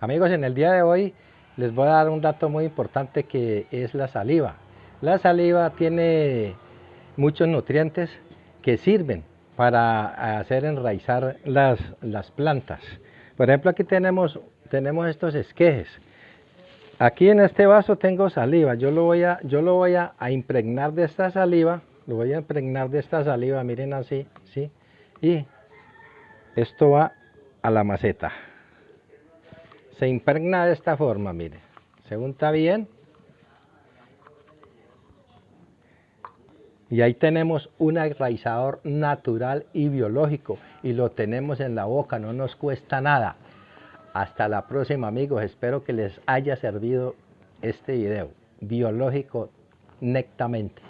Amigos, en el día de hoy les voy a dar un dato muy importante que es la saliva. La saliva tiene muchos nutrientes que sirven para hacer enraizar las, plantas. Por ejemplo, aquí tenemos, estos esquejes. Aquí en este vaso tengo saliva. Yo lo voy a, yo lo voy a, impregnar de esta saliva. Lo voy a impregnar de esta saliva, miren así, ¿sí? Y esto va a la maceta. Se impregna de esta forma, miren. Se unta bien. Y ahí tenemos un enraizador natural y biológico. Y lo tenemos en la boca, no nos cuesta nada. Hasta la próxima amigos, espero que les haya servido este video biológico nectamente.